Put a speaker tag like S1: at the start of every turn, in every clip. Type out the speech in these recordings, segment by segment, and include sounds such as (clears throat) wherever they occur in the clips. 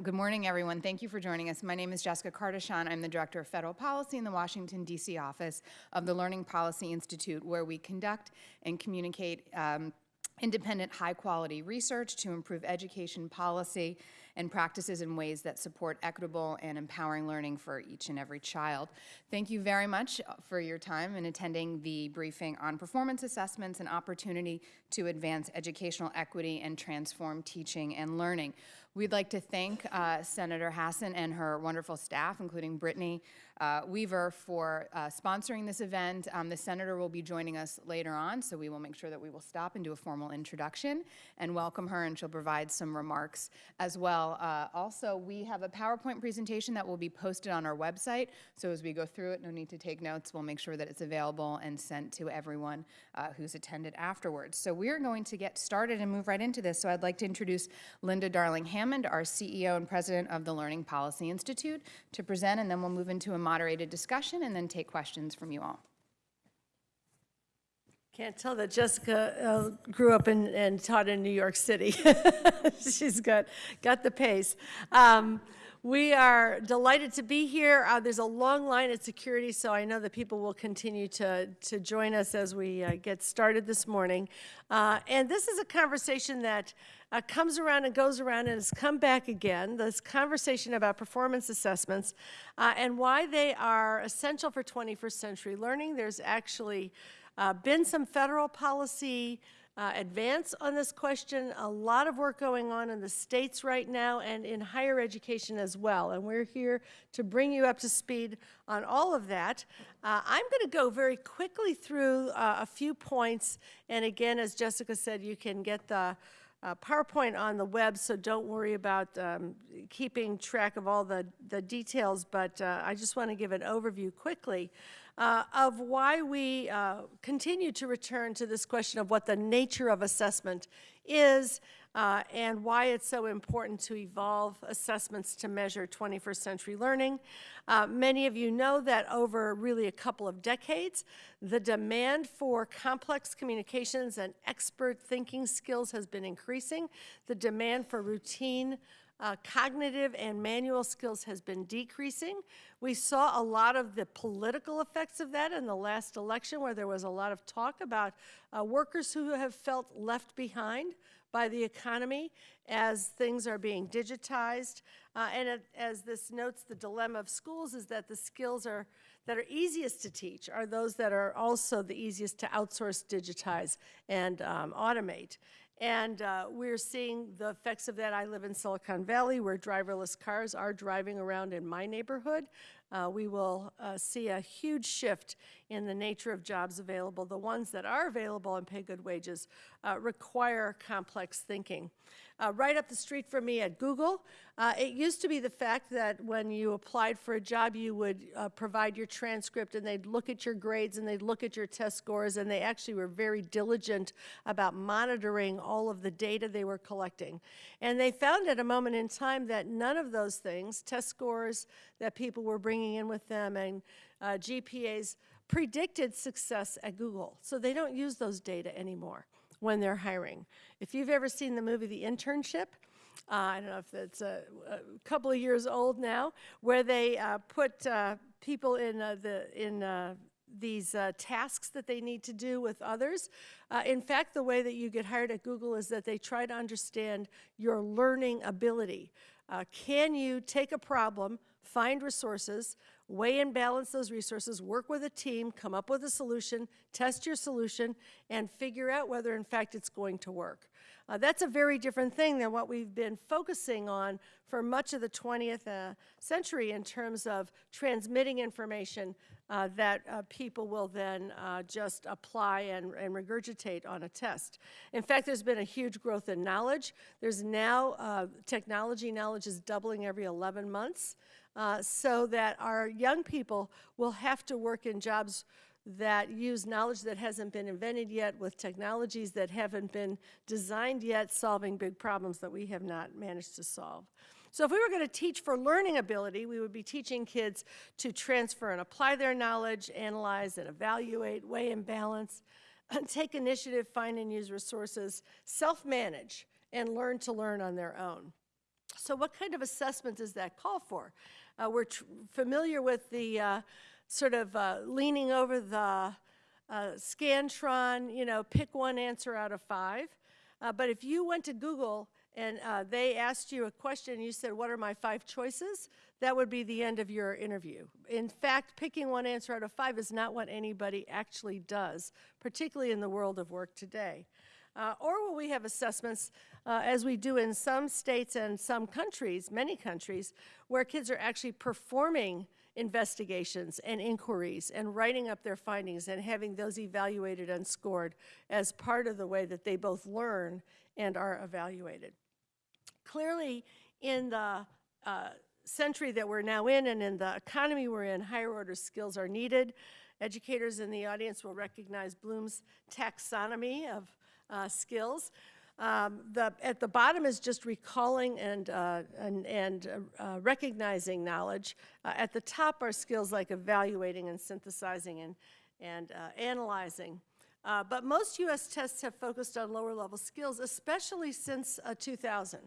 S1: Good morning, everyone. Thank you for joining us. My name is Jessica Cardichon. I'm the Director of Federal Policy in the Washington, D.C. office of the Learning Policy Institute, where we conduct and communicate um, independent, high-quality research to improve education policy and practices in ways that support equitable and empowering learning for each and every child. Thank you very much for your time in attending the briefing on performance assessments and opportunity to advance educational equity and transform teaching and learning. We'd like to thank uh, Senator Hassan and her wonderful staff, including Brittany uh, Weaver, for uh, sponsoring this event. Um, the Senator will be joining us later on, so we will make sure that we will stop and do a formal introduction and welcome her, and she'll provide some remarks as well. Uh, also, we have a PowerPoint presentation that will be posted on our website, so as we go through it, no need to take notes. We'll make sure that it's available and sent to everyone uh, who's attended afterwards. So we are going to get started and move right into this. So I'd like to introduce Linda Darling-Hammond Hammond, our CEO and president of the Learning Policy Institute, to present, and then we'll move into a moderated discussion and then take questions from you all.
S2: Can't tell that Jessica uh, grew up in, and taught in New York City. (laughs) She's got, got the pace. Um, we are delighted to be here. Uh, there's a long line at security, so I know that people will continue to, to join us as we uh, get started this morning. Uh, and this is a conversation that uh, comes around and goes around and has come back again, this conversation about performance assessments uh, and why they are essential for 21st century learning. There's actually uh, been some federal policy uh, advance on this question. A lot of work going on in the states right now and in higher education as well. And we're here to bring you up to speed on all of that. Uh, I'm going to go very quickly through uh, a few points. And again, as Jessica said, you can get the uh, PowerPoint on the web, so don't worry about um, keeping track of all the, the details, but uh, I just want to give an overview quickly uh, of why we uh, continue to return to this question of what the nature of assessment is uh, and why it's so important to evolve assessments to measure 21st century learning. Uh, many of you know that over really a couple of decades, the demand for complex communications and expert thinking skills has been increasing. The demand for routine uh, cognitive and manual skills has been decreasing. We saw a lot of the political effects of that in the last election where there was a lot of talk about uh, workers who have felt left behind by the economy as things are being digitized. Uh, and it, as this notes, the dilemma of schools is that the skills are that are easiest to teach are those that are also the easiest to outsource, digitize, and um, automate. And uh, we're seeing the effects of that. I live in Silicon Valley where driverless cars are driving around in my neighborhood. Uh, we will uh, see a huge shift in the nature of jobs available. The ones that are available and pay good wages uh, require complex thinking. Uh, right up the street from me at Google, uh, it used to be the fact that when you applied for a job, you would uh, provide your transcript and they'd look at your grades and they'd look at your test scores and they actually were very diligent about monitoring all of the data they were collecting. And they found at a moment in time that none of those things, test scores that people were bringing in with them and uh, GPAs, predicted success at Google. So they don't use those data anymore when they're hiring. If you've ever seen the movie The Internship, uh, I don't know if it's a, a, couple of years old now, where they uh, put uh, people in uh, the in uh, these uh, tasks that they need to do with others. in fact, the way that you get hired at Google is that they try to understand your learning ability. can you take a problem, find resources, weigh and balance those resources, work with a team, come up with a solution, test your solution, and figure out whether in fact it's going to work. Uh, that's a very different thing than what we've been focusing on for much of the 20th uh, century in terms of transmitting information uh, that uh, people will then uh, just apply and, and, regurgitate on a test. In fact, there's been a huge growth in knowledge. There's now, uh, technology knowledge is doubling every 11 months uh, so that our young people will have to work in jobs that use knowledge that hasn't been invented yet with technologies that haven't been designed yet, solving big problems that we have not managed to solve. So if we were going to teach for learning ability, we would be teaching kids to transfer and apply their knowledge, analyze and evaluate, weigh and balance, (laughs) and take initiative, find and use resources, self-manage, and learn to learn on their own. So what kind of assessment does that call for? Uh, we're familiar with the uh, sort of uh, leaning over the uh, Scantron, you know, pick one answer out of five. Uh, but if you went to Google and uh, they asked you a question and you said, what are my five choices? That would be the end of your interview. In fact, picking one answer out of five is not what anybody actually does, particularly in the world of work today. Uh, or will we have assessments, uh, as we do in some states and some countries, many countries, where kids are actually performing investigations and inquiries and writing up their findings and having those evaluated and scored as part of the way that they both learn and are evaluated. Clearly, in the uh, century that we're now in and in the economy we're in, higher order skills are needed. Educators in the audience will recognize Bloom's taxonomy of uh, skills. Um, the, at the bottom is just recalling and, uh, and, and uh, uh, recognizing knowledge. Uh, at the top are skills like evaluating and synthesizing and, and uh, analyzing. But most U.S. tests have focused on lower level skills, especially since 2000.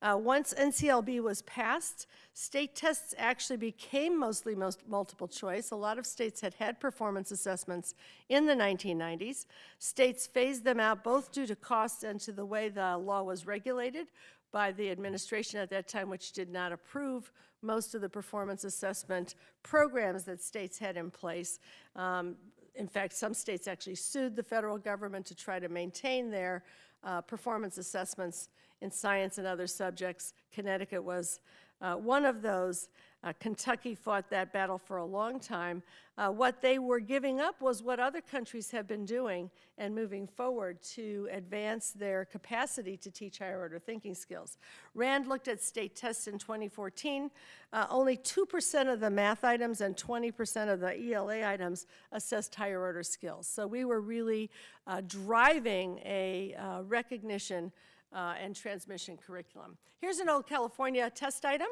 S2: Uh, once NCLB was passed, state tests actually became mostly most multiple choice. A lot of states had had performance assessments in the 1990s. States phased them out both due to costs and to the way the law was regulated by the administration at that time, which did not approve most of the performance assessment programs that states had in place. Um, in fact, some states actually sued the federal government to try to maintain their uh, performance assessments in science and other subjects. Connecticut was uh, one of those. Uh, Kentucky fought that battle for a long time. Uh, what they were giving up was what other countries have been doing and moving forward to advance their capacity to teach higher order thinking skills. RAND looked at state tests in 2014. Uh, only 2% of the math items and 20% of the ELA items assessed higher order skills. So we were really uh, driving a uh, recognition uh, and transmission curriculum. Here's an old California test item.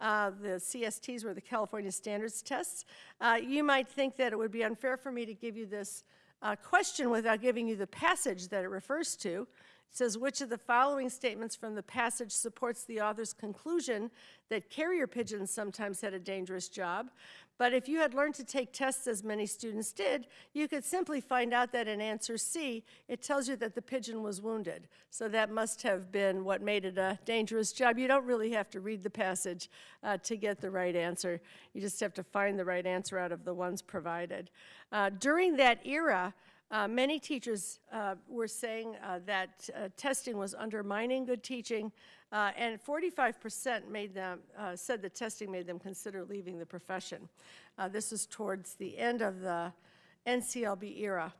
S2: Uh, the CSTs were the California Standards Tests. Uh, you might think that it would be unfair for me to give you this uh, question without giving you the passage that it refers to. Says, which of the following statements from the passage supports the author's conclusion that carrier pigeons sometimes had a dangerous job? But if you had learned to take tests as many students did, you could simply find out that in answer C, it tells you that the pigeon was wounded. So that must have been what made it a dangerous job. You don't really have to read the passage uh, to get the right answer. You just have to find the right answer out of the ones provided. Uh, during that era, uh, many teachers uh, were saying uh, that uh, testing was undermining good teaching, uh, and 45% made them, uh, said that testing made them consider leaving the profession. this is towards the end of the NCLB era.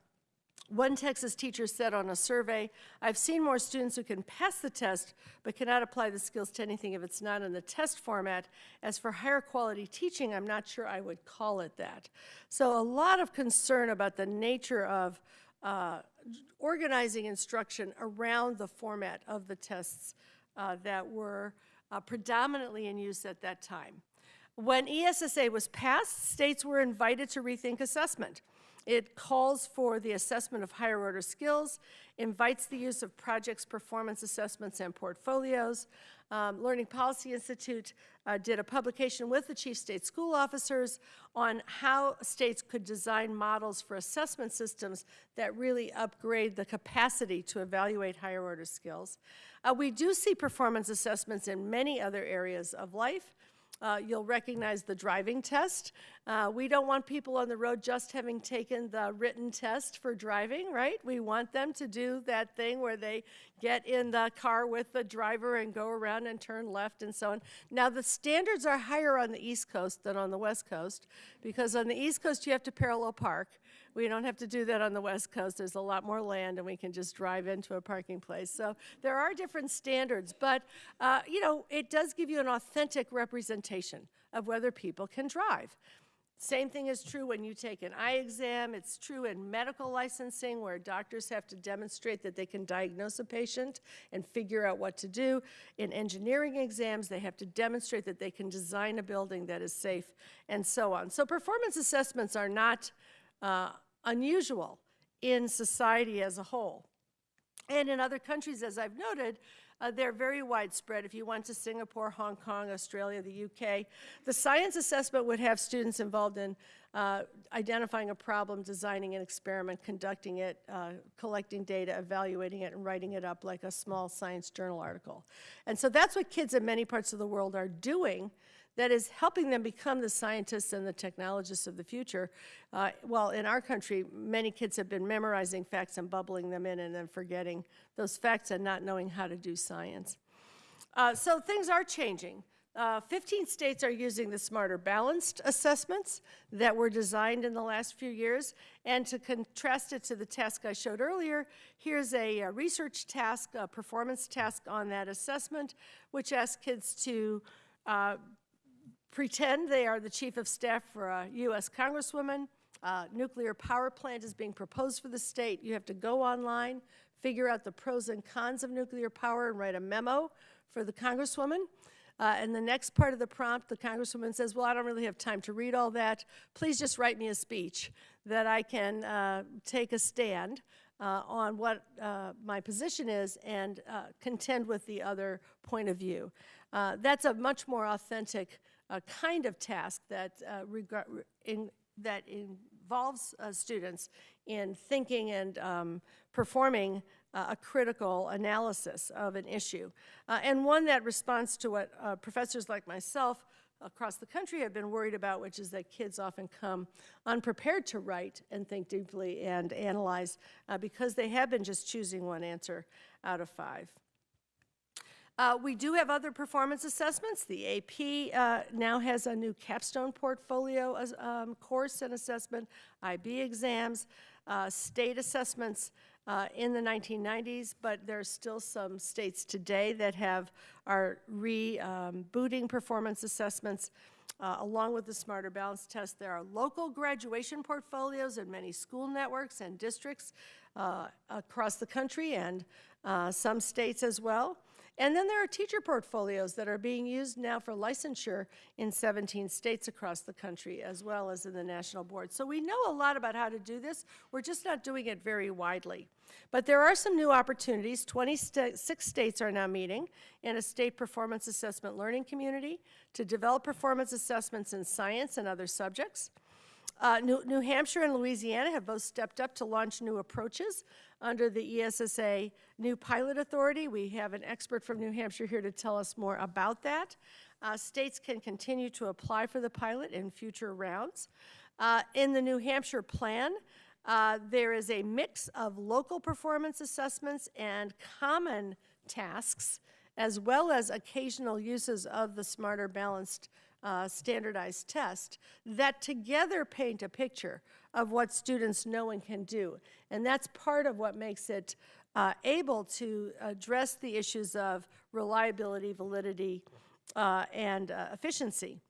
S2: One Texas teacher said on a survey, I've seen more students who can pass the test but cannot apply the skills to anything if it's not in the test format. As for higher quality teaching, I'm not sure I would call it that. So a lot of concern about the nature of uh, organizing instruction around the format of the tests uh, that were uh, predominantly in use at that time. When ESSA was passed, states were invited to rethink assessment. It calls for the assessment of higher order skills, invites the use of projects, performance assessments, and portfolios. Um, Learning Policy Institute uh, did a publication with the chief state school officers on how states could design models for assessment systems that really upgrade the capacity to evaluate higher order skills. Uh, we do see performance assessments in many other areas of life. Uh, you'll recognize the driving test. Uh, we don't want people on the road just having taken the written test for driving, right? We want them to do that thing where they get in the car with the driver and go around and turn left and so on. Now, the standards are higher on the East Coast than on the West Coast because on the East Coast you have to parallel park. We don't have to do that on the West Coast. There's a lot more land and we can just drive into a parking place. So there are different standards, but uh, you know, it does give you an authentic representation of whether people can drive. Same thing is true when you take an eye exam. It's true in medical licensing where doctors have to demonstrate that they can diagnose a patient and figure out what to do. In engineering exams, they have to demonstrate that they can design a building that is safe and so on. So performance assessments are not uh, unusual in society as a whole. And in other countries, as I've noted, Uh, they're very widespread. If you went to Singapore, Hong Kong, Australia, the UK, the science assessment would have students involved in uh, identifying a problem, designing an experiment, conducting it, uh, collecting data, evaluating it, and writing it up like a small science journal article. And so that's what kids in many parts of the world are doing that is helping them become the scientists and the technologists of the future. Uh, well, in our country, many kids have been memorizing facts and bubbling them in and then forgetting those facts and not knowing how to do science. Uh, so things are changing. Uh, 15 states are using the Smarter Balanced assessments that were designed in the last few years. And to contrast it to the task I showed earlier, here's a, a research task, a performance task on that assessment, which asks kids to uh, pretend they are the chief of staff for a U.S. congresswoman. Uh, nuclear power plant is being proposed for the state. You have to go online, figure out the pros and cons of nuclear power, and write a memo for the congresswoman. Uh, and the next part of the prompt, the congresswoman says, well, I don't really have time to read all that. Please just write me a speech that I can uh, take a stand uh, on what uh, my position is and uh, contend with the other point of view. Uh, that's a much more authentic uh, kind of task that, uh, in, that involves uh, students in thinking and um, performing uh, a critical analysis of an issue, uh, and one that responds to what uh, professors like myself across the country have been worried about, which is that kids often come unprepared to write and think deeply and analyze because they have been just choosing one answer out of five. Uh, we do have other performance assessments. The AP uh, now has a new capstone portfolio um, course and assessment, IB exams, uh, state assessments uh, in the 1990s, but there are still some states today that have are rebooting um, performance assessments. Uh, along with the Smarter Balance test, there are local graduation portfolios in many school networks and districts uh, across the country and some states as well. And then there are teacher portfolios that are being used now for licensure in 17 states across the country, as well as in the national board. So we know a lot about how to do this. We're just not doing it very widely. But there are some new opportunities. 26 states are now meeting in a state performance assessment learning community to develop performance assessments in science and other subjects. Uh, New, New, Hampshire and Louisiana have both stepped up to launch new approaches under the ESSA New Pilot Authority. We have an expert from New Hampshire here to tell us more about that. Uh, states can continue to apply for the pilot in future rounds. Uh, in the New Hampshire plan, uh, there is a mix of local performance assessments and common tasks, as well as occasional uses of the Smarter Balanced uh, standardized test that together paint a picture of what students know and can do. And that's part of what makes it uh, able to address the issues of reliability, validity, uh, and uh, efficiency.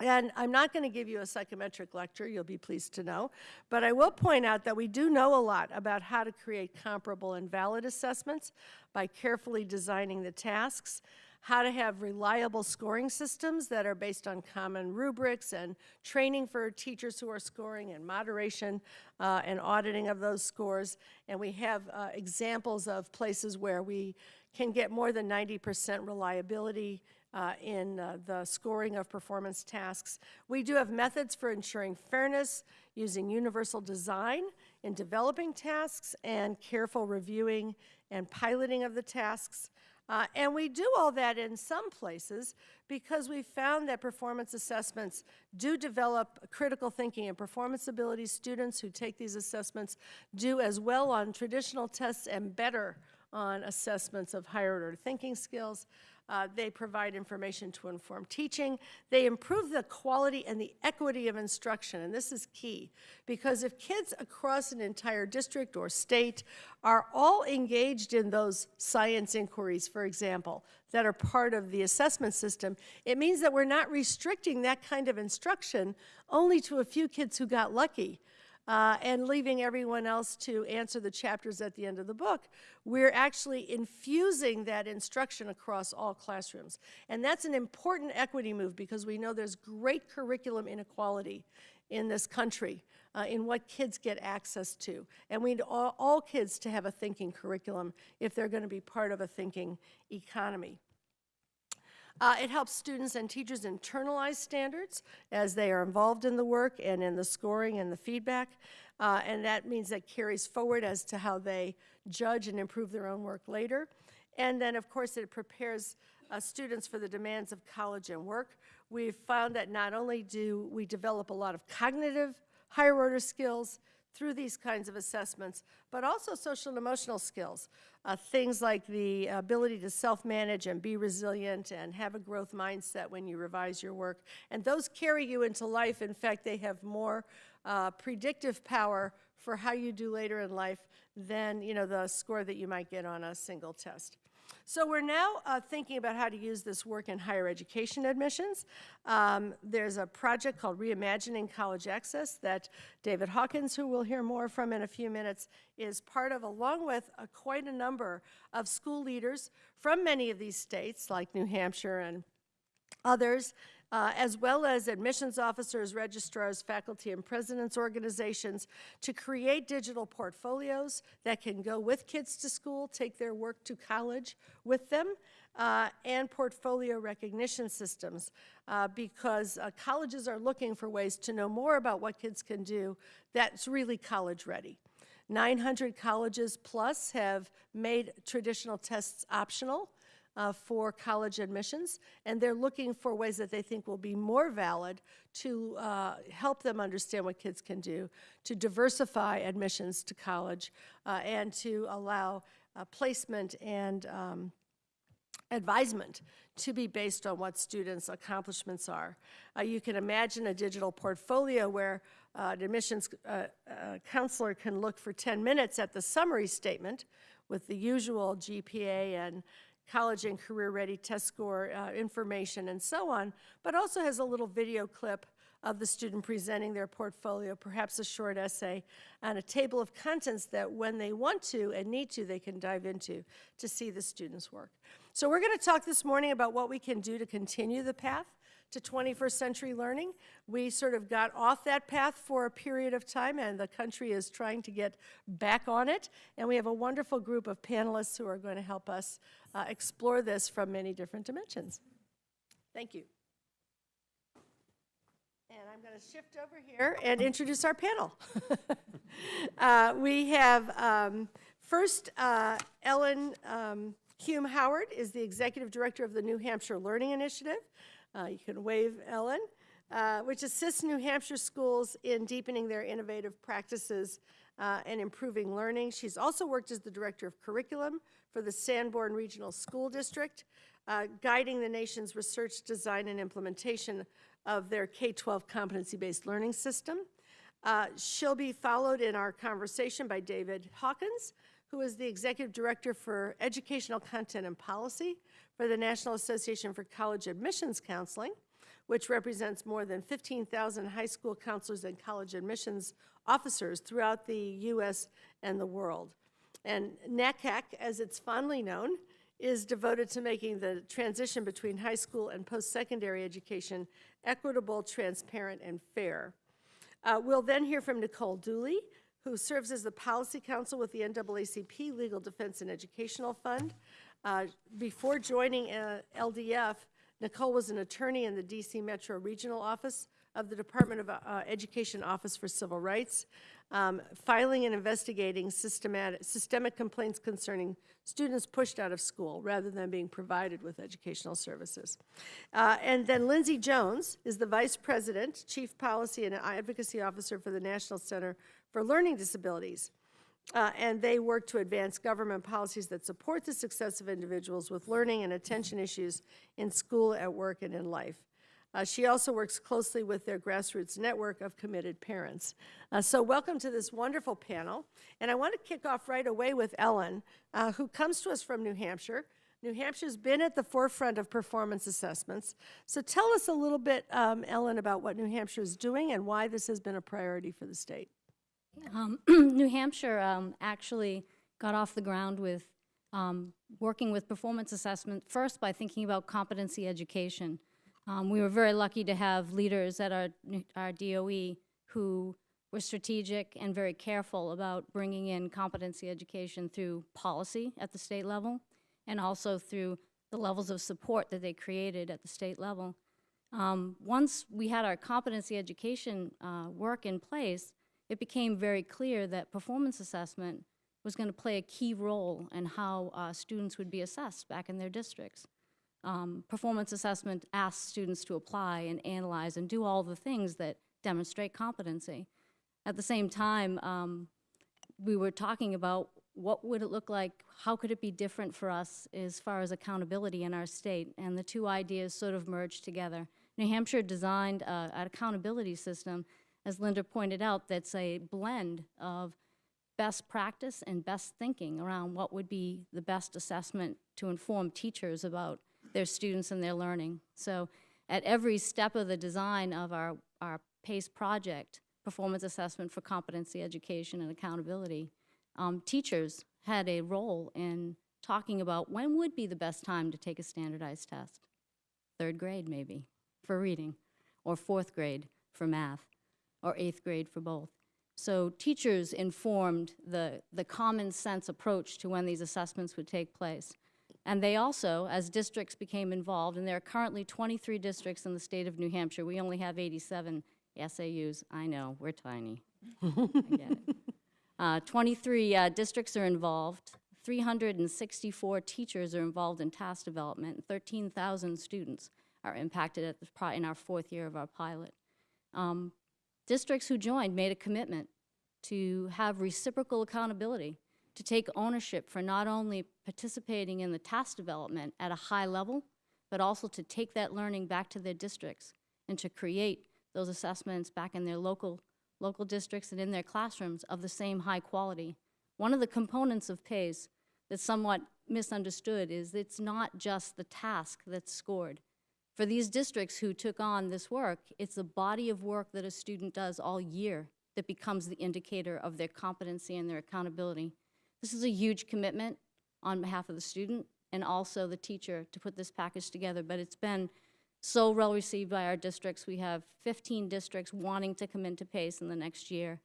S2: And I'm not going to give you a psychometric lecture, you'll be pleased to know, but I will point out that we do know a lot about how to create comparable and valid assessments by carefully designing the tasks how to have reliable scoring systems that are based on common rubrics and training for teachers who are scoring and moderation uh, and auditing of those scores. And we have uh, examples of places where we can get more than 90% reliability uh, in uh, the scoring of performance tasks. We do have methods for ensuring fairness using universal design in developing tasks and careful reviewing and piloting of the tasks. Uh, and we do all that in some places because we found that performance assessments do develop critical thinking and performance abilities. Students who take these assessments do as well on traditional tests and better on assessments of higher order thinking skills. Uh, they provide information to inform teaching. They improve the quality and the equity of instruction, and this is key, because if kids across an entire district or state are all engaged in those science inquiries, for example, that are part of the assessment system, it means that we're not restricting that kind of instruction only to a few kids who got lucky. Uh, and leaving everyone else to answer the chapters at the end of the book. We're actually infusing that instruction across all classrooms. And that's an important equity move because we know there's great curriculum inequality in this country uh, in what kids get access to. And we need all, all kids to have a thinking curriculum if they're going to be part of a thinking economy. Uh, it helps students and teachers internalize standards as they are involved in the work and in the scoring and the feedback. Uh, and that means that carries forward as to how they judge and improve their own work later. And then, of course, it prepares uh, students for the demands of college and work. We've found that not only do we develop a lot of cognitive higher order skills, through these kinds of assessments, but also social and emotional skills. Uh, things like the ability to self-manage and be resilient and have a growth mindset when you revise your work. And those carry you into life. In fact, they have more uh, predictive power for how you do later in life than you know, the score that you might get on a single test. So we're now uh, thinking about how to use this work in higher education admissions. Um, there's a project called Reimagining College Access that David Hawkins, who we'll hear more from in a few minutes, is part of, along with uh, quite a number of school leaders from many of these states, like New Hampshire and others, uh, as well as admissions officers, registrars, faculty, and presidents organizations to create digital portfolios that can go with kids to school, take their work to college with them, uh, and portfolio recognition systems uh, because uh, colleges are looking for ways to know more about what kids can do that's really college ready. 900 colleges plus have made traditional tests optional uh, for college admissions, and they're looking for ways that they think will be more valid to uh, help them understand what kids can do, to diversify admissions to college, uh, and to allow uh, placement and um, advisement to be based on what students' accomplishments are. Uh, you can imagine a digital portfolio where uh, an admissions uh, uh, counselor can look for 10 minutes at the summary statement with the usual GPA and college and career ready test score uh, information and so on, but also has a little video clip of the student presenting their portfolio, perhaps a short essay, and a table of contents that when they want to and need to, they can dive into to see the student's work. So we're gonna talk this morning about what we can do to continue the path to 21st century learning. We sort of got off that path for a period of time, and the country is trying to get back on it. And we have a wonderful group of panelists who are going to help us uh, explore this from many different dimensions. Thank you. And I'm going to shift over here and introduce our panel. (laughs) uh, we have um, first uh, Ellen um, Hume Howard is the executive director of the New Hampshire Learning Initiative. Uh, you can wave Ellen, uh, which assists New Hampshire schools in deepening their innovative practices uh, and improving learning. She's also worked as the director of curriculum for the Sanborn Regional School District, uh, guiding the nation's research, design, and implementation of their K-12 competency-based learning system. Uh, she'll be followed in our conversation by David Hawkins, who is the Executive Director for Educational Content and Policy for the National Association for College Admissions Counseling, which represents more than 15,000 high school counselors and college admissions officers throughout the U.S. and the world. And NACAC, as it's fondly known, is devoted to making the transition between high school and post-secondary education equitable, transparent, and fair. Uh, we'll then hear from Nicole Dooley, who serves as the policy counsel with the NAACP Legal Defense and Educational Fund. Uh, before joining uh, LDF, Nicole was an attorney in the DC Metro Regional Office of the Department of uh, Education Office for Civil Rights, um, filing and investigating systematic, systemic complaints concerning students pushed out of school rather than being provided with educational services. Uh, and then Lindsay Jones is the Vice President, Chief Policy and Advocacy Officer for the National Center for Learning Disabilities. Uh, and they work to advance government policies that support the success of individuals with learning and attention issues in school, at work, and in life. Uh, she also works closely with their grassroots network of committed parents. Uh, so welcome to this wonderful panel. And I want to kick off right away with Ellen, uh, who comes to us from New Hampshire. New Hampshire's been at the forefront of performance assessments. So tell us a little bit, um, Ellen, about what New Hampshire is doing and why this has been a priority for the state.
S3: Um, (clears throat) New Hampshire um, actually got off the ground with um, working with performance assessment, first by thinking about competency education. Um, We were very lucky to have leaders at our, our DOE who were strategic and very careful about bringing in competency education through policy at the state level and also through the levels of support that they created at the state level. Um, once we had our competency education uh, work in place, it became very clear that performance assessment was going to play a key role in how uh, students would be assessed back in their districts. Um, performance assessment asks students to apply and analyze and do all the things that demonstrate competency. At the same time, um, we were talking about what would it look like, how could it be different for us as far as accountability in our state, and the two ideas sort of merged together. New Hampshire designed uh, an accountability system, as Linda pointed out, that's a blend of best practice and best thinking around what would be the best assessment to inform teachers about their students and their learning. So at every step of the design of our, our PACE project, performance assessment for competency education and accountability, um, teachers had a role in talking about when would be the best time to take a standardized test. Third grade, maybe, for reading, or fourth grade for math, or eighth grade for both. So teachers informed the, the common sense approach to when these assessments would take place. And they also, as districts became involved, and there are currently 23 districts in the state of New Hampshire, we only have 87 SAUs. I know, we're tiny. I get it. (laughs) Uh, 23 uh, districts are involved, 364 teachers are involved in task development, and 13,000 students are impacted at the, in our fourth year of our pilot. Um, districts who joined made a commitment to have reciprocal accountability, to take ownership for not only participating in the task development at a high level, but also to take that learning back to their districts and to create those assessments back in their local, local districts and in their classrooms of the same high quality. One of the components of PACE that's somewhat misunderstood is it's not just the task that's scored. For these districts who took on this work, it's the body of work that a student does all year that becomes the indicator of their competency and their accountability. This is a huge commitment on behalf of the student and also the teacher to put this package together, but it's been so well received by our districts. We have 15 districts wanting to come into PACE in the next year.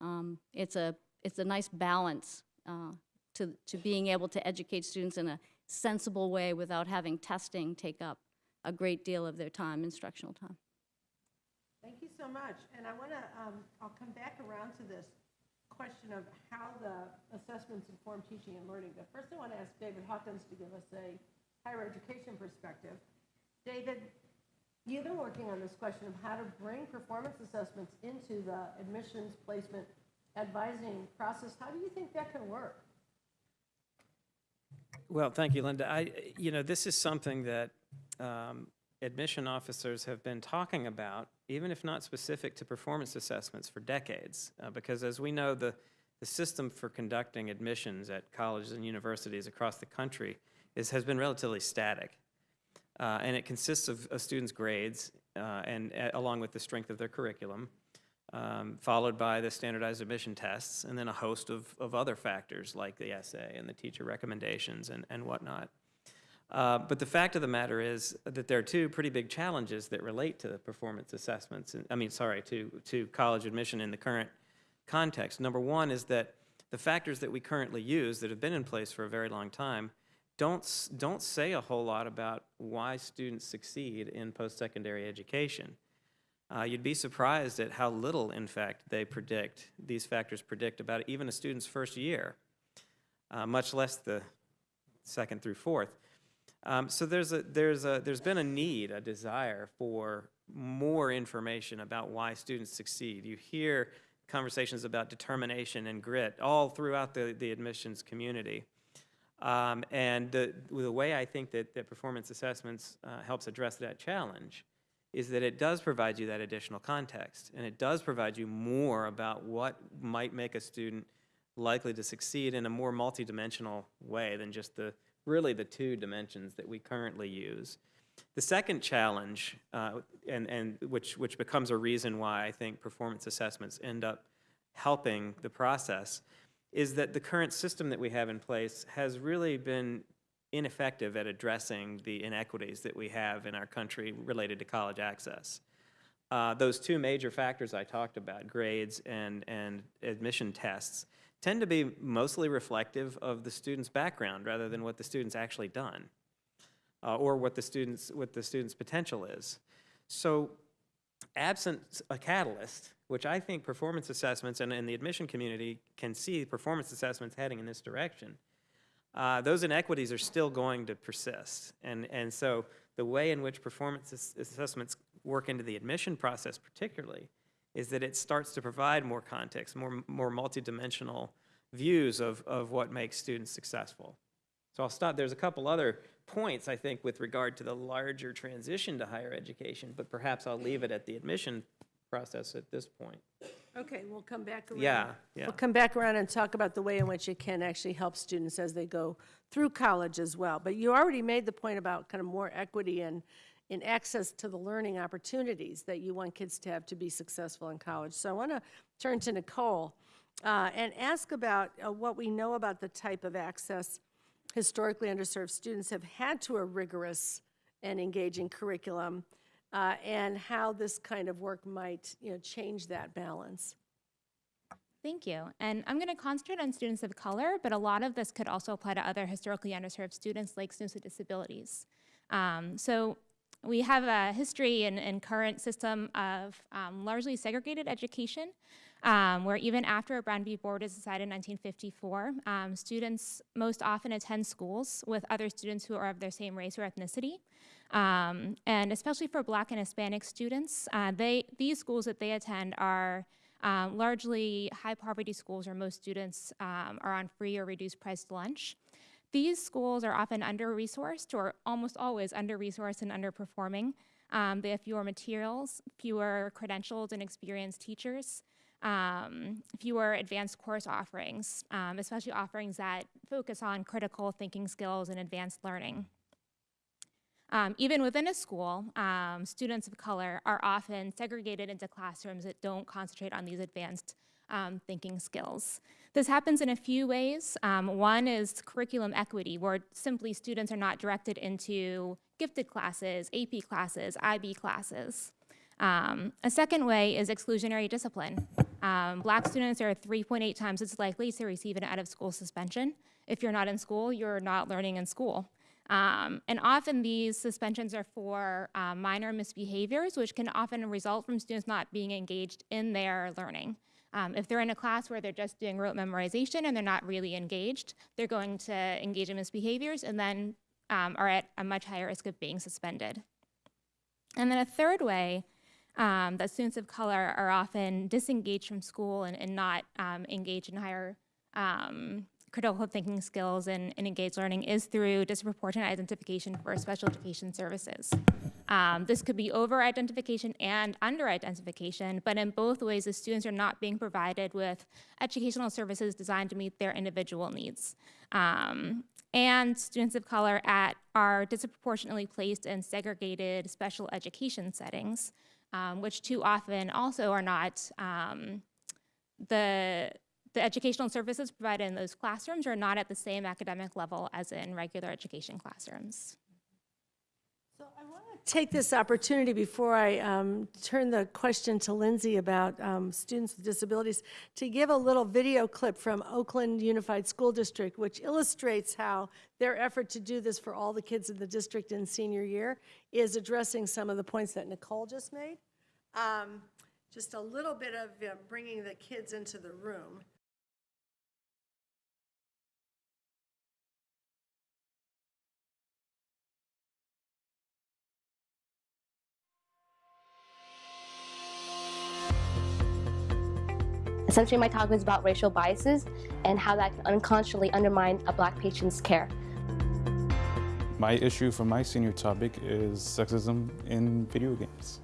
S3: Um, It's a, it's a nice balance uh, to, to being able to educate students in a sensible way without having testing take up a great deal of their time, instructional time.
S2: Thank you so much. And I want to, um, I'll come back around to this question of how the assessments inform teaching and learning. But first, I want to ask David Hawkins to give us a higher education perspective. David, you've been working on this question of how to bring performance assessments into the admissions placement advising process. How do you think that can work?
S4: Well, thank you, Linda. I, you know, this is something that um, admission officers have been talking about, even if not specific to performance assessments, for decades. Uh, because as we know, the, the system for conducting admissions at colleges and universities across the country is, has been relatively static. Uh, and it consists of, of students' grades uh, and uh, along with the strength of their curriculum, um, followed by the standardized admission tests, and then a host of, of other factors like the essay and the teacher recommendations and, and whatnot. Uh, but the fact of the matter is that there are two pretty big challenges that relate to the performance assessments. And, I mean, sorry, to, to college admission in the current context. Number one is that the factors that we currently use that have been in place for a very long time don't, don't say a whole lot about why students succeed in post-secondary education. Uh, you'd be surprised at how little, in fact, they predict, these factors predict about even a student's first year, uh, much less the second through fourth. Um, so there's a, there's a, there's been a need, a desire for more information about why students succeed. You hear conversations about determination and grit all throughout the, the admissions community. Um, and the, the way I think that, that performance assessments uh, helps address that challenge is that it does provide you that additional context, and it does provide you more about what might make a student likely to succeed in a more multidimensional way than just the really the two dimensions that we currently use. The second challenge, uh, and, and which, which becomes a reason why I think performance assessments end up helping the process is that the current system that we have in place has really been ineffective at addressing the inequities that we have in our country related to college access. Uh, those two major factors I talked about, grades and, and admission tests, tend to be mostly reflective of the student's background rather than what the student's actually done uh, or what the student's, what the student's potential is. So absent a catalyst, which I think performance assessments and, and the admission community can see performance assessments heading in this direction, uh, those inequities are still going to persist. And, and so the way in which performance assessments work into the admission process particularly is that it starts to provide more context, more, more multidimensional views of, of what makes students successful. So I'll stop. There's a couple other points, I think, with regard to the larger transition to higher education, but perhaps I'll leave it at the admission process at this point.
S2: Okay, we'll come back around.
S4: Yeah, yeah.
S2: We'll come back around and talk about the way in which it can actually help students as they go through college as well. But you already made the point about kind of more equity and, in access to the learning opportunities that you want kids to have to be successful in college. So I want to turn to Nicole uh, and ask about uh, what we know about the type of access historically underserved students have had to a rigorous and engaging curriculum, uh, and how this kind of work might, you know, change that balance.
S5: Thank you. And I'm going to concentrate on students of color, but a lot of this could also apply to other historically underserved students like students with disabilities. Um, so we have a history and, and current system of um, largely segregated education, um, where even after a Brown v. Board is decided in 1954, um, students most often attend schools with other students who are of their same race or ethnicity. Um, and especially for Black and Hispanic students, uh, they, these schools that they attend are um, largely high poverty schools where most students um, are on free or reduced priced lunch. These schools are often under resourced or almost always under resourced and underperforming. Um, they have fewer materials, fewer credentialed and experienced teachers, um, fewer advanced course offerings, um, especially offerings that focus on critical thinking skills and advanced learning. Um, even within a school, um, students of color are often segregated into classrooms that don't concentrate on these advanced um, thinking skills. This happens in a few ways. Um, one is curriculum equity, where simply students are not directed into gifted classes, AP classes, IB classes. Um, a second way is exclusionary discipline. Um, black students are 3.8 times as likely to receive an out-of-school suspension. If you're not in school, you're not learning in school. Um, and often these suspensions are for um, minor misbehaviors, which can often result from students not being engaged in their learning. Um, if they're in a class where they're just doing rote memorization and they're not really engaged, they're going to engage in misbehaviors and then um, are at a much higher risk of being suspended. And then a third way um, that students of color are often disengaged from school and, and not um, engaged in higher um, critical thinking skills and, and, engaged learning is through disproportionate identification for special education services. Um, this could be over-identification and under-identification, but in both ways, the students are not being provided with educational services designed to meet their individual needs. Um, and students of color at, are disproportionately placed in segregated special education settings, um, which too often also are not um, the the educational services provided in those classrooms are not at the same academic level as in regular education classrooms.
S2: So I want to take this opportunity before I um, turn the question to Lindsay about um, students with disabilities to give a little video clip from Oakland Unified School District, which illustrates how their effort to do this for all the kids in the district in senior year is addressing some of the points that Nicole just made. Um, just a little bit of uh, bringing the kids into the room.
S6: Essentially, my talk was about racial biases and how that can unconsciously undermine a black patient's care.
S7: My issue for my senior topic is sexism in video games.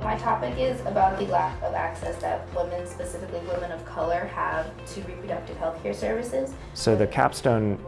S8: My topic is about the lack of access that women, specifically women of color, have to reproductive health care services.
S9: So the capstone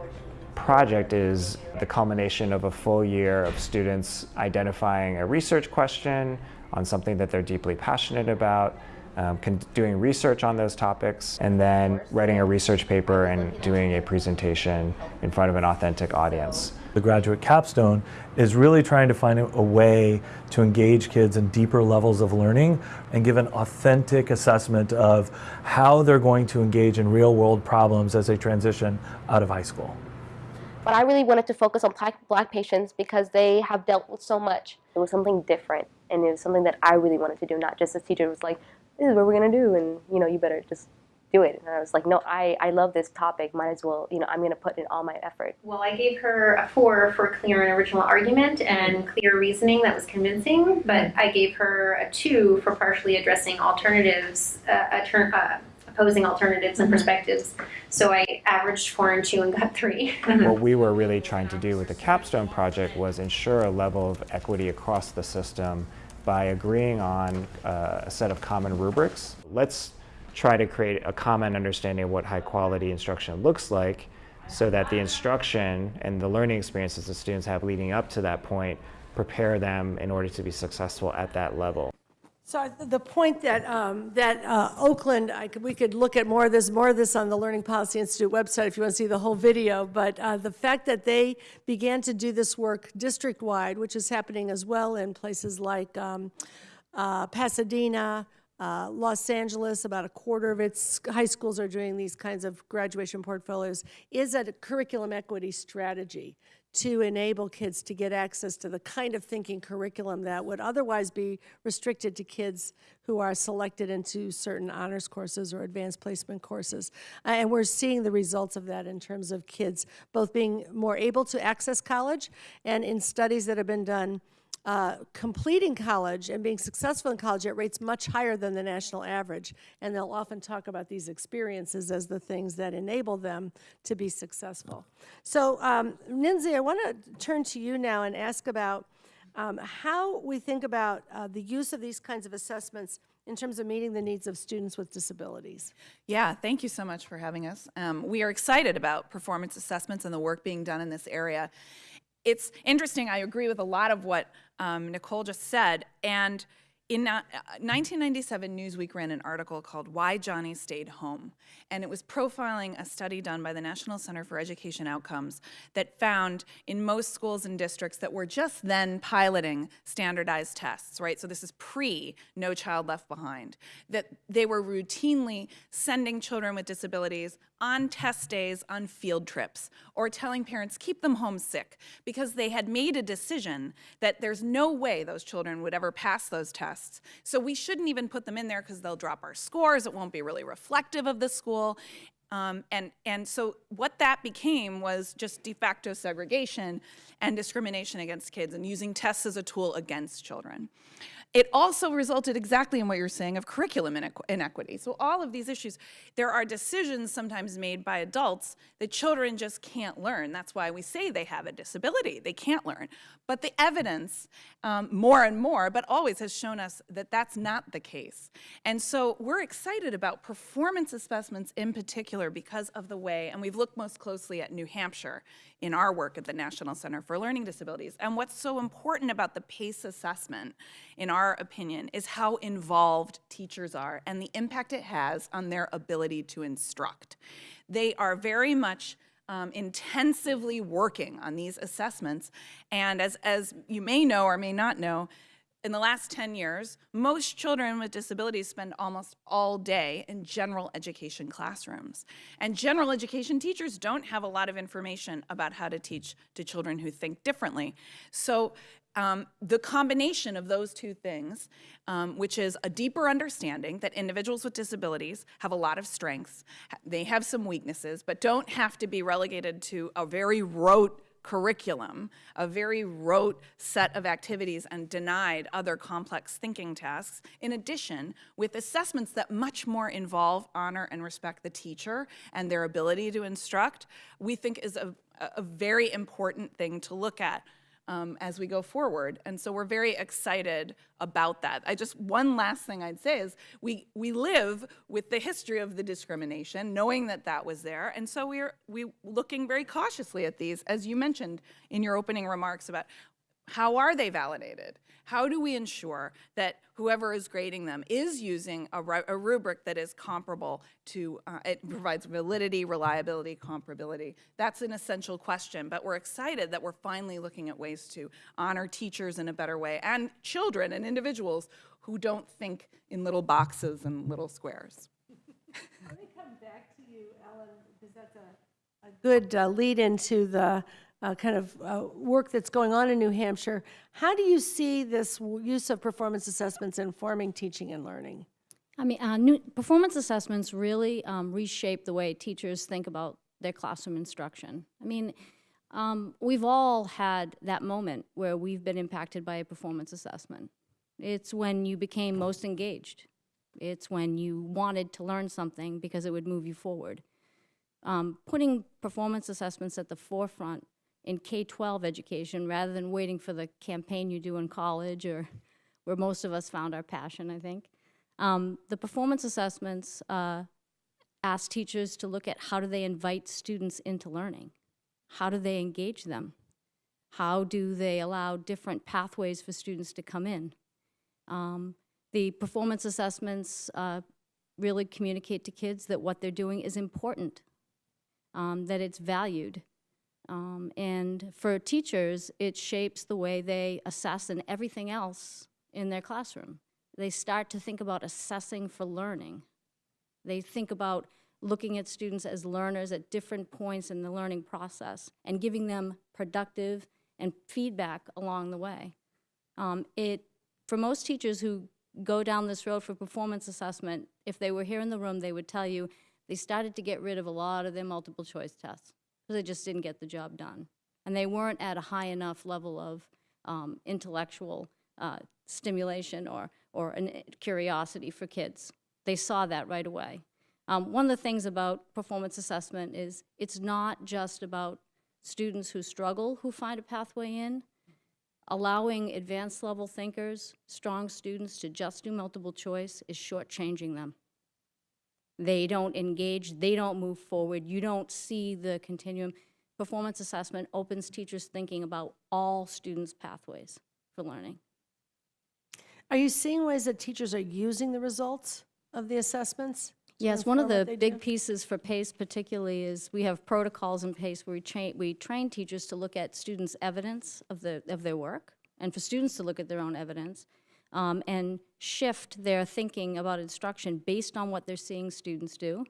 S9: project is the culmination of a full year of students identifying a research question on something that they're deeply passionate about, um, con- doing research on those topics, and then writing a research paper and doing a presentation in front of an authentic audience.
S10: The graduate capstone is really trying to find a a way to engage kids in deeper levels of learning and give an authentic assessment of how they're going to engage in real world problems as they transition out of high school.
S6: But I really wanted to focus on black, black patients because they have dealt with so much. It was something different, and it was something that I really wanted to do, not just as teacher was like, this is what we're going to do, and, you know, you better just do it. And I was like, no, I, I love this topic. Might as well, you know, I'm going to put in all my effort.
S11: Well, I gave her a four for clear and original argument and clear reasoning that was convincing, but I gave her a two for partially addressing alternatives, uh, attor- uh, opposing alternatives and perspectives. So I averaged four and two and got three. (laughs)
S9: what we were really (laughs) trying to do with the capstone project was ensure a level of equity across the system by agreeing on uh, a set of common rubrics. Let's try to create a common understanding of what high quality instruction looks like so that the instruction and the learning experiences the students have leading up to that point prepare them in order to be successful at that level.
S2: So the point that, um, that uh, Oakland, I could, we could look at more of this, more of this on the Learning Policy Institute website if you want to see the whole video, but uh, the fact that they began to do this work district-wide, which is happening as well in places like um, uh, Pasadena, uh, Los Angeles, about a quarter of its high schools are doing these kinds of graduation portfolios, is a curriculum equity strategy to enable kids to get access to the kind of thinking curriculum that would otherwise be restricted to kids who are selected into certain honors courses or advanced placement courses. Uh, And we're seeing the results of that in terms of kids both being more able to access college and in studies that have been done, uh, completing college and being successful in college at rates much higher than the national average. And they'll often talk about these experiences as the things that enable them to be successful. So, um, Ninzi, I want to turn to you now and ask about um, how we think about uh, the use of these kinds of assessments in terms of meeting the needs of students with disabilities.
S12: Yeah, thank you so much for having us. Um, we are excited about performance assessments and the work being done in this area. It's interesting, I agree with a lot of what um, Nicole just said. And in uh, 1997, Newsweek ran an article called Why Johnny Stayed Home. And it was profiling a study done by the National Center for Education Outcomes that found in most schools and districts that were just then piloting standardized tests, right? So this is pre No Child Left Behind, that they were routinely sending children with disabilities on test days on field trips or telling parents keep them home sick because they had made a decision that there's no way those children would ever pass those tests. So we shouldn't even put them in there because they'll drop our scores. It won't be really reflective of the school. Um, and, and so what that became was just de facto segregation and discrimination against kids and using tests as a tool against children. It also resulted exactly in what you're saying of curriculum inequ- inequity. So all of these issues, there are decisions sometimes made by adults that children just can't learn. That's why we say they have a disability. They can't learn. But the evidence, um, more and more, but always has shown us that that's not the case. And so we're excited about performance assessments in particular because of the way, and we've looked most closely at New Hampshire in our work at the National Center for Learning Disabilities. And what's so important about the PACE assessment, in our opinion, is how involved teachers are and the impact it has on their ability to instruct. They are very much um, intensively working on these assessments. And as, as you may know or may not know, in the last 10 years, most children with disabilities spend almost all day in general education classrooms. And general education teachers don't have a lot of information about how to teach to children who think differently. So um, the combination of those two things, um, which is a deeper understanding that individuals with disabilities have a lot of strengths, they have some weaknesses, but don't have to be relegated to a very rote curriculum, a very rote set of activities and denied other complex thinking tasks, in addition with assessments that much more involve, honor, and respect the teacher and their ability to instruct, we think is a, a very important thing to look at um, as we go forward. And so we're very excited about that. I just, one last thing I'd say is we, we live with the history of the discrimination, knowing that that was there. And so we're we looking very cautiously at these, as you mentioned in your opening remarks about how are they validated? How do we ensure that whoever is grading them is using a, a rubric that is comparable to, uh, it provides validity, reliability, comparability? That's an essential question, but we're excited that we're finally looking at ways to honor teachers in a better way and children and individuals who don't think in little boxes and little squares.
S2: Let me come back to you, Ellen, because that's a, a good uh, lead into the uh, kind of uh, work that's going on in New Hampshire. How do you see this use of performance assessments informing teaching and learning?
S3: I mean, uh, new, performance assessments really um, reshape the way teachers think about their classroom instruction. I mean, um, we've all had that moment where we've been impacted by a performance assessment. It's when you became most engaged. It's when you wanted to learn something because it would move you forward. Um, putting performance assessments at the forefront in K-12 education rather than waiting for the campaign you do in college or where most of us found our passion, I think. Um, the performance assessments uh, ask teachers to look at how do they invite students into learning? How do they engage them? How do they allow different pathways for students to come in? Um, the performance assessments uh, really communicate to kids that what they're doing is important, um, that it's valued. Um, and for teachers, it shapes the way they assess and everything else in their classroom. They start to think about assessing for learning. They think about looking at students as learners at different points in the learning process and giving them productive and feedback along the way. Um, it, for most teachers who go down this road for performance assessment, if they were here in the room, they would tell you they started to get rid of a lot of their multiple choice tests because they just didn't get the job done. And they weren't at a high enough level of um, intellectual uh, stimulation or, or an, curiosity for kids. They saw that right away. Um, one of the things about performance assessment is it's not just about students who struggle who find a pathway in. Allowing advanced level thinkers, strong students to just do multiple choice is shortchanging them. They don't engage, they don't move forward, you don't see the continuum. Performance assessment opens teachers thinking about all students' pathways for learning.
S2: Are you seeing ways that teachers are using the results of the assessments?
S3: Yes, one of the big
S2: do?
S3: pieces for PACE particularly is we have protocols in PACE where we train, we train teachers to look at students' evidence of the, of their work, and for students to look at their own evidence, um, and shift their thinking about instruction based on what they're seeing students do,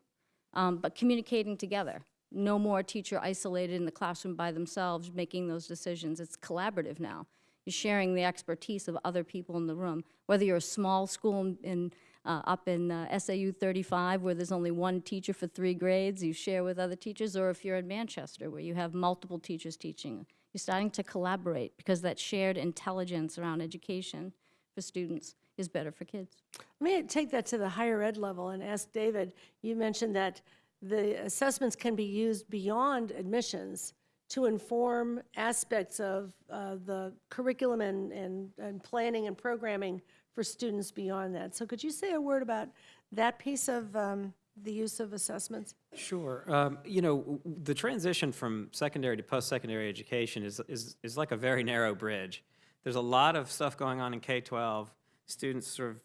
S3: um, but communicating together. No more teacher isolated in the classroom by themselves making those decisions. It's collaborative now. You're sharing the expertise of other people in the room, whether you're a small school in- uh, up in uh, SAU 35 where there's only one teacher for three grades, you share with other teachers, or if you're in Manchester where you have multiple teachers teaching. You're starting to collaborate because that shared intelligence around education for students is better for kids.
S2: Let me take that to the higher ed level and ask David, you mentioned that the assessments can be used beyond admissions to inform aspects of uh, the curriculum and, and, and planning and programming for students beyond that. So could you say a word about that piece of um, the use of assessments?
S4: Sure. Um, you know, w- w- the transition from secondary to post-secondary education is, is, is like a very narrow bridge. There's a lot of stuff going on in K-12. Students sort of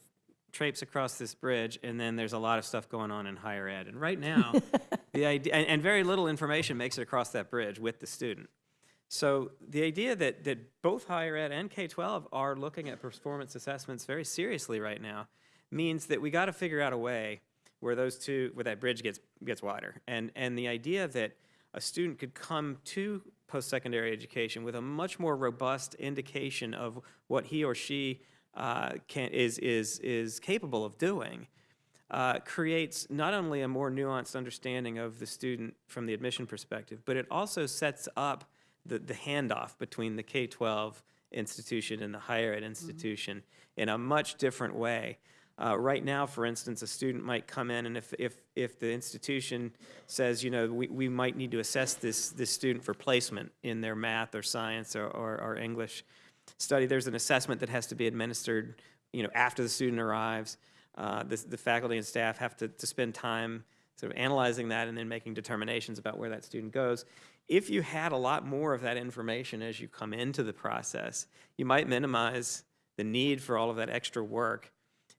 S4: traipse across this bridge, and then there's a lot of stuff going on in higher ed. And right now, (laughs) the idea, and, and very little information makes it across that bridge with the student. So the idea that, that both higher ed and K-12 are looking at performance assessments very seriously right now means that we got to figure out a way where those two, where that bridge gets, gets wider. And, and the idea that a student could come to post-secondary education with a much more robust indication of what he or she uh, can, is, is, is capable of doing uh, creates not only a more nuanced understanding of the student from the admission perspective, but it also sets up the, the handoff between the K-12 institution and the higher ed institution in a much different way. Uh, right now, for instance, a student might come in and if, if, if the institution says, you know, we, we might need to assess this, this student for placement in their math or science or, or, or English study, there's an assessment that has to be administered, you know, after the student arrives. Uh, the, the faculty and staff have to, to spend time sort of analyzing that and then making determinations about where that student goes. if you had a lot more of that information as you come into the process, you might minimize the need for all of that extra work.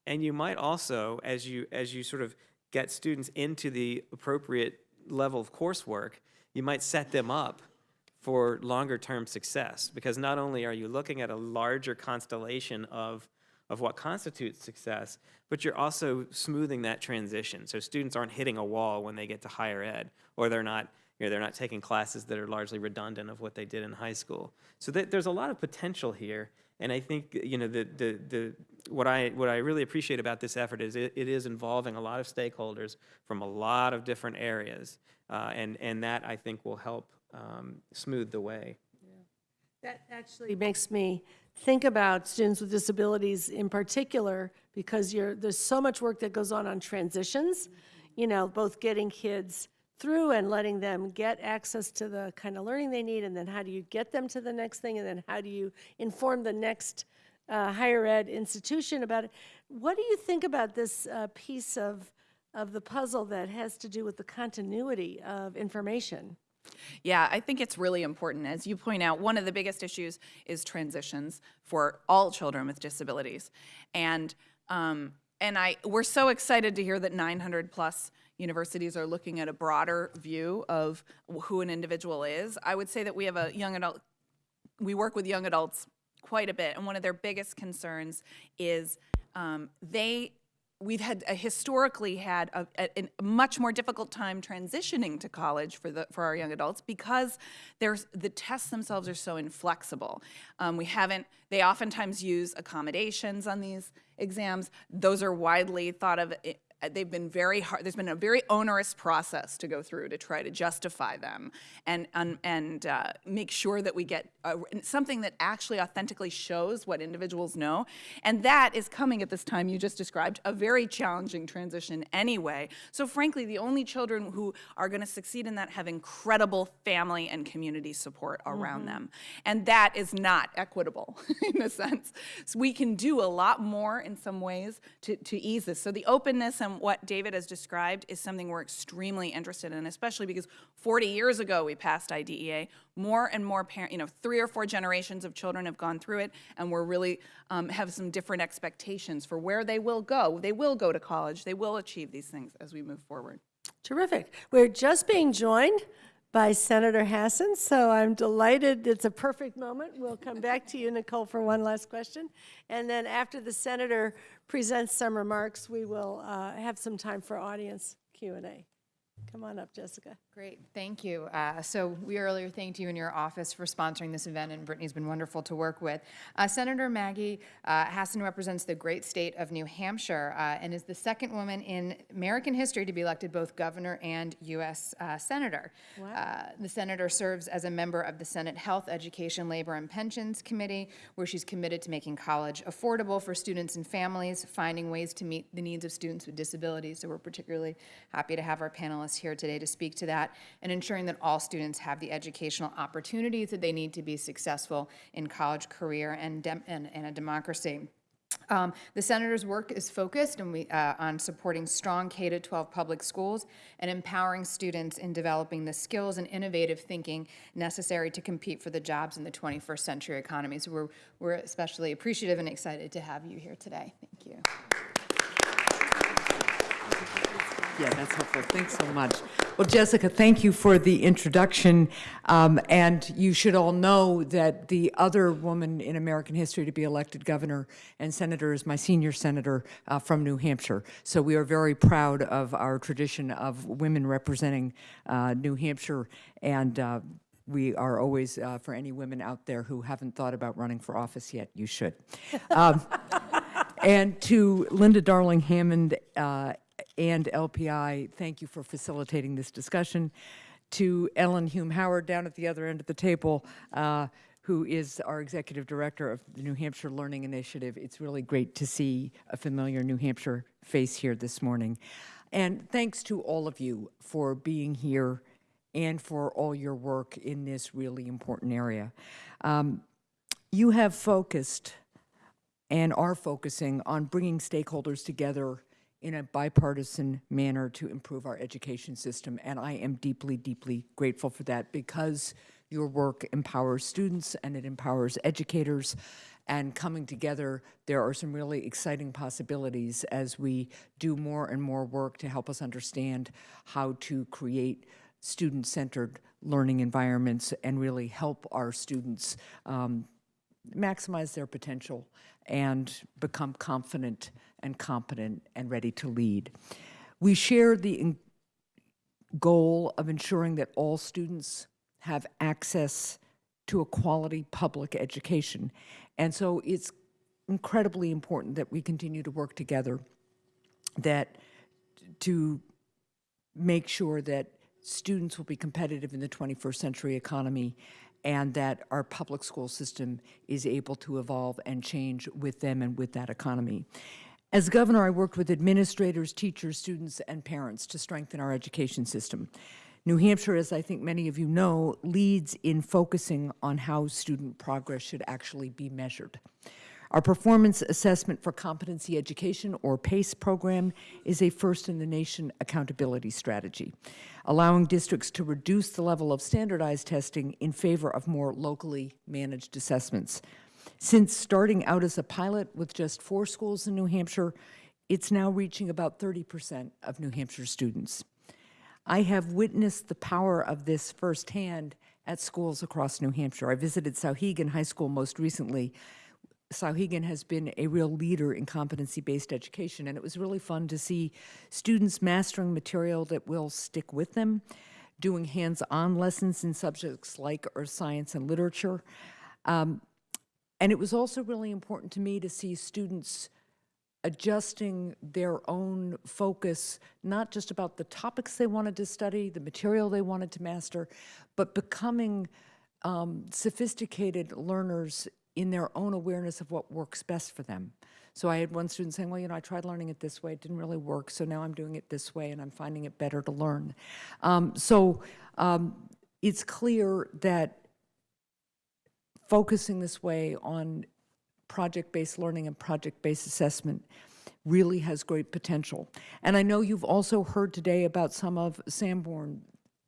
S4: And you might also, as you, as you sort of get students into the appropriate level of coursework, you might set them up for longer term success because not only are you looking at a larger constellation of of what constitutes success, but you're also smoothing that transition. So students aren't hitting a wall when they get to higher ed, or they're not, you know, they're not taking classes that are largely redundant of what they did in high school. So there's a lot of potential here, and I think you know the the the what I what I really appreciate about this effort is it, it is involving a lot of stakeholders from a lot of different areas, uh, and and that I think will help um, smooth the way.
S2: That actually makes me think about students with disabilities in particular, because you're, there's so much work that goes on on transitions, you know, both getting kids through and letting them get access to the kind of learning they need, and then how do you get them to the next thing, and then how do you inform the next uh, higher ed institution about it. What do you think about this uh, piece of, of the puzzle that has to do with the continuity of information?
S12: Yeah, I think it's really important. As you point out, one of the biggest issues is transitions for all children with disabilities. And, um, and I, we're so excited to hear that 900 plus universities are looking at a broader view of who an individual is. I would say that we have a young adult, we work with young adults quite a bit, and one of their biggest concerns is um, they we've had uh, historically had a, a, a, much more difficult time transitioning to college for the for our young adults because there's the tests themselves are so inflexible. Um, we haven't. They oftentimes use accommodations on these exams. Those are widely thought of uh, they've been very hard, there's been a very onerous process to go through to try to justify them and, and, and uh, make sure that we get a, something that actually authentically shows what individuals know. And that is coming at this time you just described, a very challenging transition anyway. So frankly, the only children who are gonna succeed in that have incredible family and community support around mm -hmm. them. And that is not equitable (laughs) in a sense. So we can do a lot more in some ways to, to ease this. So the openness what David has described is something we're extremely interested in, especially because 40 years ago we passed IDEA. More and more parents, you know, three or four generations of children have gone through it, and we're really um, have some different expectations for where they will go. They will go to college. They will achieve these things as we move forward.
S2: Terrific. We're just being joined by Senator Hassan, so I'm delighted. It's a perfect moment. We'll come back to you, Nicole, for one last question. And then after the senator presents some remarks, we will uh, have some time for audience Q&A. Come on up, Jessica.
S1: Great, thank you. Uh, so we earlier thanked you in your office for sponsoring this event, and Brittany's been wonderful to work with. Uh, Senator Maggie uh, Hassan represents the great state of New Hampshire uh, and is the second woman in American history to be elected both governor and U.S. Uh, senator. Wow. Uh, the senator serves as a member of the Senate Health, Education, Labor, and Pensions Committee, where she's committed to making college affordable for students and families, finding ways to meet the needs of students with disabilities. So we're particularly happy to have our panelists here here today to speak to that and ensuring that all students have the educational opportunities that they need to be successful in college, career, and, and, and a democracy. Um, the Senator's work is focused and we, uh, on supporting strong K-12 public schools and empowering students in developing the skills and innovative thinking necessary to compete for the jobs in the 21st century economy. So we're, we're especially appreciative and excited to have you here today. Thank you.
S13: Yeah, that's helpful. Thanks so much. Well, Jessica, thank you for the introduction. Um, and you should all know that the other woman in American history to be elected governor and senator is my senior senator uh, from New Hampshire. So we are very proud of our tradition of women representing uh, New Hampshire. And uh, we are always, uh, for any women out there who haven't thought about running for office yet, you should. Um, (laughs) and to Linda Darling Hammond uh, and LPI, thank you for facilitating this discussion. To Ellen Hume Howard down at the other end of the table, uh, who is our executive director of the New Hampshire Learning Initiative. It's really great to see a familiar New Hampshire face here this morning. And thanks to all of you for being here and for all your work in this really important area. Um, you have focused and are focusing on bringing stakeholders together in a bipartisan manner to improve our education system. And I am deeply, deeply grateful for that because your work empowers students and it empowers educators. And coming together, there are some really exciting possibilities as we do more and more work to help us understand how to create student-centered learning environments and really help our students um, maximize their potential and become confident and competent and ready to lead. We share the goal of ensuring that all students have access to a quality public education. And so it's incredibly important that we continue to work together that to make sure that students will be competitive in the 21st century economy and that our public school system is able to evolve and change with them and with that economy. As governor, I worked with administrators, teachers, students, and parents to strengthen our education system. New Hampshire, as I think many of you know, leads in focusing on how student progress should actually be measured. Our Performance Assessment for Competency Education, or PACE program, is a first-in-the-nation accountability strategy, allowing districts to reduce the level of standardized testing in favor of more locally managed assessments. Since starting out as a pilot with just four schools in New Hampshire, it's now reaching about 30% of New Hampshire students. I have witnessed the power of this firsthand at schools across New Hampshire. I visited Souhegan High School most recently. Souhegan has been a real leader in competency-based education, and it was really fun to see students mastering material that will stick with them, doing hands-on lessons in subjects like earth science and literature. Um, and it was also really important to me to see students adjusting their own focus, not just about the topics they wanted to study, the material they wanted to master, but becoming um, sophisticated learners in their own awareness of what works best for them. So I had one student saying, well, you know, I tried learning it this way, it didn't really work, so now I'm doing it this way and I'm finding it better to learn. Um, so um, it's clear that focusing this way on project-based learning and project-based assessment really has great potential. And I know you've also heard today about some of Sanborn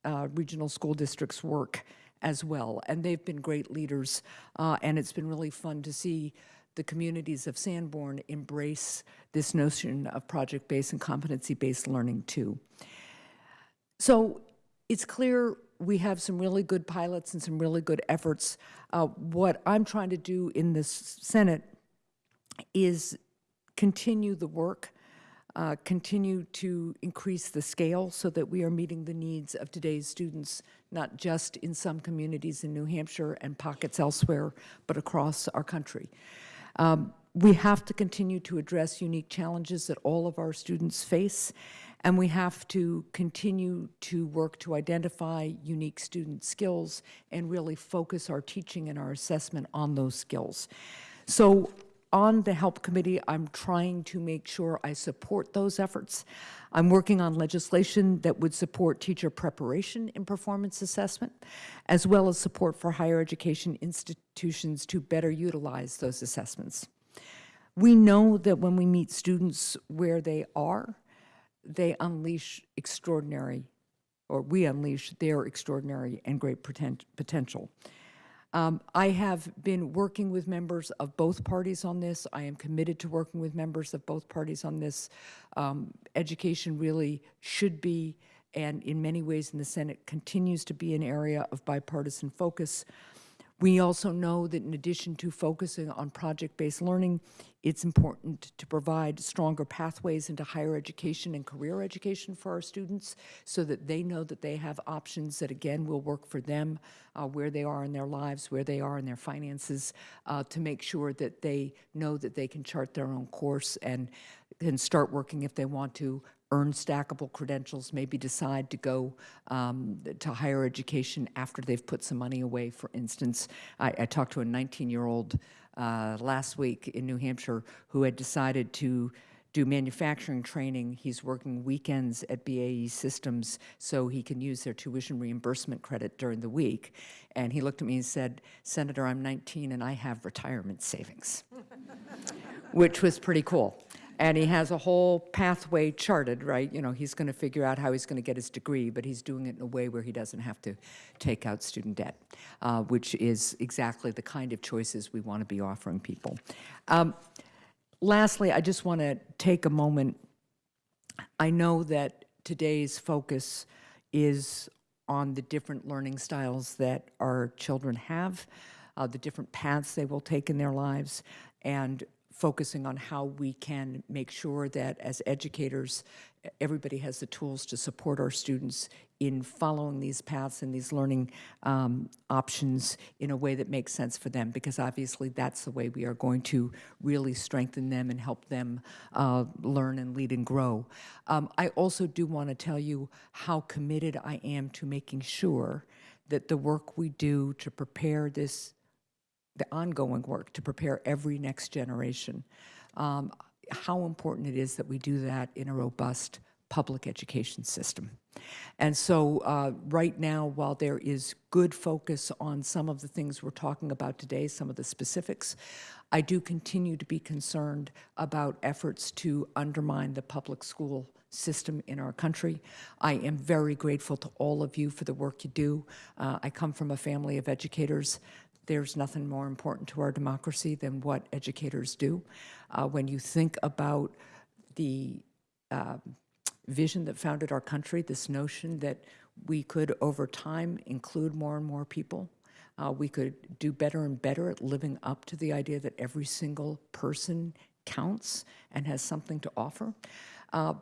S13: uh, Regional School District's work as well, and they've been great leaders, uh, and it's been really fun to see the communities of Sanborn embrace this notion of project-based and competency-based learning too. So it's clear we have some really good pilots and some really good efforts. Uh, what I'm trying to do in this Senate is continue the work, uh, continue to increase the scale so that we are meeting the needs of today's students, not just in some communities in New Hampshire and pockets elsewhere, but across our country. Um, we have to continue to address unique challenges that all of our students face, and we have to continue to work to identify unique student skills and really focus our teaching and our assessment on those skills. So on the HELP Committee, I'm trying to make sure I support those efforts. I'm working on legislation that would support teacher preparation in performance assessment, as well as support for higher education institutions to better utilize those assessments. We know that when we meet students where they are, they unleash extraordinary, or we unleash their extraordinary and great poten potential. Um, I have been working with members of both parties on this. I am committed to working with members of both parties on this. Um, education really should be, and in many ways in the Senate continues to be an area of bipartisan focus. We also know that in addition to focusing on project-based learning, it's important to provide stronger pathways into higher education and career education for our students so that they know that they have options that, again, will work for them, uh, where they are in their lives, where they are in their finances, uh, to make sure that they know that they can chart their own course and can start working if they want to, earn stackable credentials, maybe decide to go um, to higher education after they've put some money away, for instance. I, I talked to a 19-year-old uh, last week in New Hampshire who had decided to do manufacturing training. He's working weekends at BAE Systems so he can use their tuition reimbursement credit during the week. And he looked at me and said, Senator, I'm 19 and I have retirement savings, (laughs) which was pretty cool. And he has a whole pathway charted, right? You know, he's going to figure out how he's going to get his degree, but he's doing it in a way where he doesn't have to take out student debt, uh, which is exactly the kind of choices we want to be offering people. Um, lastly, I just want to take a moment. I know that today's focus is on the different learning styles that our children have, uh, the different paths they will take in their lives, and focusing on how we can make sure that as educators, everybody has the tools to support our students in following these paths and these learning um, options in a way that makes sense for them, because obviously that's the way we are going to really strengthen them and help them uh, learn and lead and grow. Um, I also do want to tell you how committed I am to making sure that the work we do to prepare this the ongoing work to prepare every next generation, um, how important it is that we do that in a robust public education system. And so uh, right now, while there is good focus on some of the things we're talking about today, some of the specifics, I do continue to be concerned about efforts to undermine the public school system in our country. I am very grateful to all of you for the work you do. Uh, I come from a family of educators. There's nothing more important to our democracy than what educators do. Uh, when you think about the um, vision that founded our country, this notion that we could, over time, include more and more people, uh, we could do better and better at living up to the idea that every single person counts and has something to offer. Uh,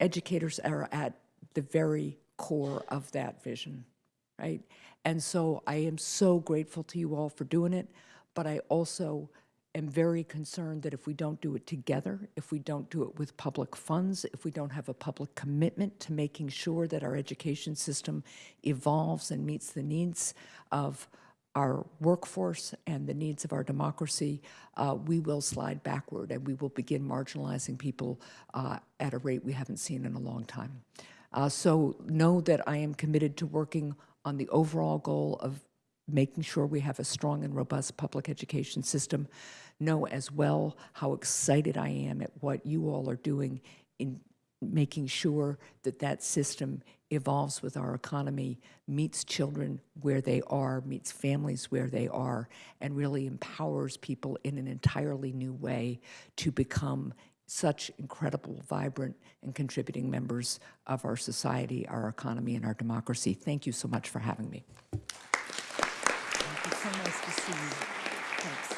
S13: educators are at the very core of that vision, right? And so I am so grateful to you all for doing it, but I also am very concerned that if we don't do it together, if we don't do it with public funds, if we don't have a public commitment to making sure that our education system evolves and meets the needs of our workforce and the needs of our democracy, uh, we will slide backward and we will begin marginalizing people uh, at a rate we haven't seen in a long time. Uh, so know that I am committed to working on the overall goal of making sure we have a strong and robust public education system. Know as well how excited I am at what you all are doing in making sure that that system evolves with our economy, meets children where they are, meets families where they are, and really empowers people in an entirely new way to become such incredible, vibrant, and contributing members of our society, our economy, and our democracy. Thank you so much for having me.
S2: It's so nice to see you. Thanks.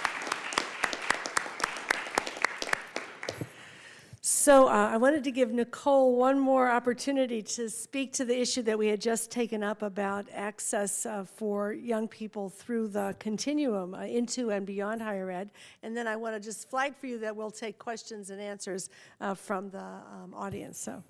S2: So uh, I wanted to give Nicole one more opportunity to speak to the issue that we had just taken up about access uh, for young people through the continuum uh, into and beyond higher ed. And then I want to just flag for you that we'll take questions and answers uh, from the um, audience. So.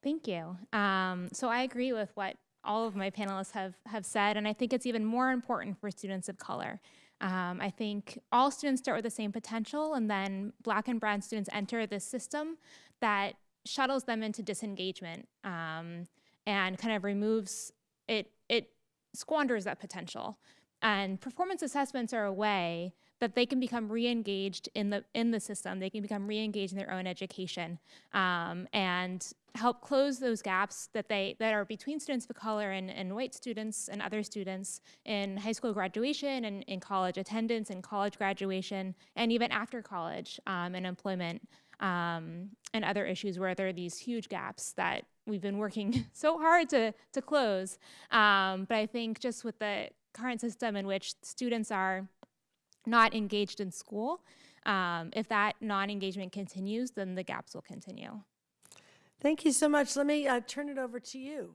S5: Thank you. Um, so I agree with what all of my panelists have, have said, and I think it's even more important for students of color. Um, I think all students start with the same potential, and then black and brown students enter this system that shuttles them into disengagement um, and kind of removes it, it squanders that potential. And performance assessments are a way that they can become re-engaged in the in the system. They can become re-engaged in their own education um, and help close those gaps that they that are between students of color and, and white students and other students in high school graduation and in college attendance and college graduation and even after college um, and employment um, and other issues where there are these huge gaps that we've been working (laughs) so hard to to close. Um, but I think just with the current system in which students are not engaged in school, um, if that non-engagement continues, then the gaps will continue.
S2: Thank you so much. Let me uh, turn it over to you.